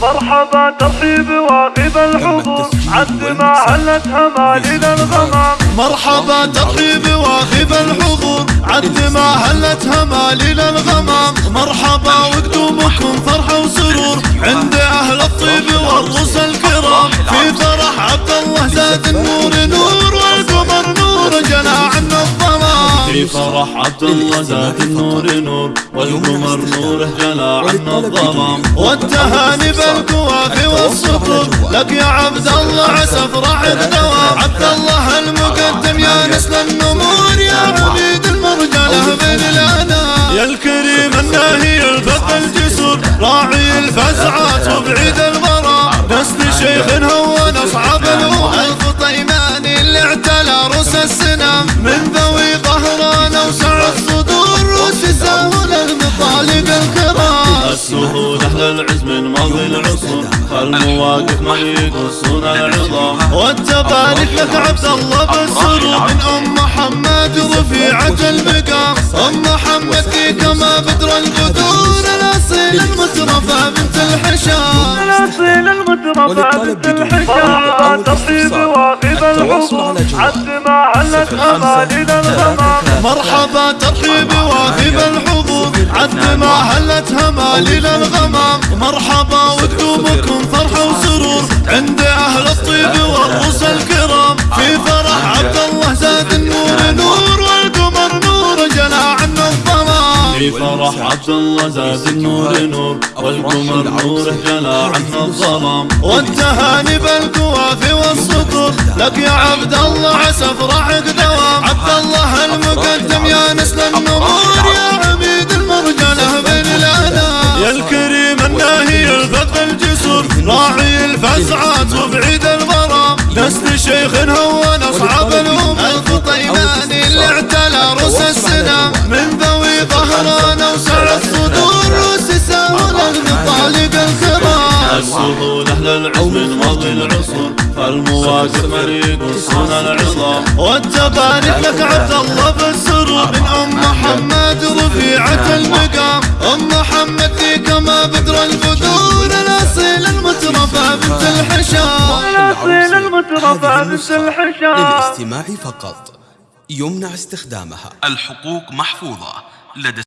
مرحبا ترحيب واغب الحضور. عد ما هلت همالنا الغمام. مرحبا ترحيب واغب الحضور. عد ما هلت همالنا الغمام. مرحبا وقدومكم فرحة وسرور. عند فرح عبد الله زاد النور نور والقمر نوره جلى عنا الظلام والتهاني بالقوافي والسطور لك يا عبد الله عسى فرح الدوام عبد الله المقدم يا نسل النمور يا عبيد المرجله بين الانام يا الكريم الناهي الفضل الجسور راعي الفزعات وبعيد البراء نسل شيخ هون اصعب الأمور الفطيماني اللي اعتلى رؤوس السنام من ذوي أهل العز من ماضي العصور المواقف ما يقصون العظام والتبارك لك عبد الله بالسرور من أم محمد رفيعة المقام. أم محمد فيك ما بدر القدور الاصيل المترفة بنت الحشام. الاصيل المترفة بنت الحشام. عد ما هلت همالنا الغمام مرحبا ترحيب واغب الحضور عد ما هلت همالنا الغمام. مرحبا وقدومكم فرحة وسرور. عند أهل الطيب والرؤوس الكرام. في فرح عبد الله زاد النور. نور والقمر نور. جنى عنا الظلام في فرح عبد الله زاد النور. نور والقمر نوره جلى عنا الظلام والتهاني والسطور لك يا عبد الله عسى فرحك دوام. عبد الله المقدم يا نسل النمور يا عبيد المرجله بين الانام يا الكريم الناهي الفضل الجسور راعي الفزعات وبعيد الغرام. نسل شيخ هون أصعب الأمور الفطيماني اللي اعتلى رؤوس السنام. من ذوي ظهران أوسع الصدور وتساهل المطالب الكرام السهول أهل العصور فالمواقف مريق وصون العظام. والتبارك لك عبد الله بالسرور من أم محمد رفيعة المقام. أم محمد فيك ما بدر البدور الاصيل المترفة بنت الحشام. الاصيل المترفة بنت الحشام. للاستماع فقط. يمنع استخدامها. الحقوق محفوظة. لدى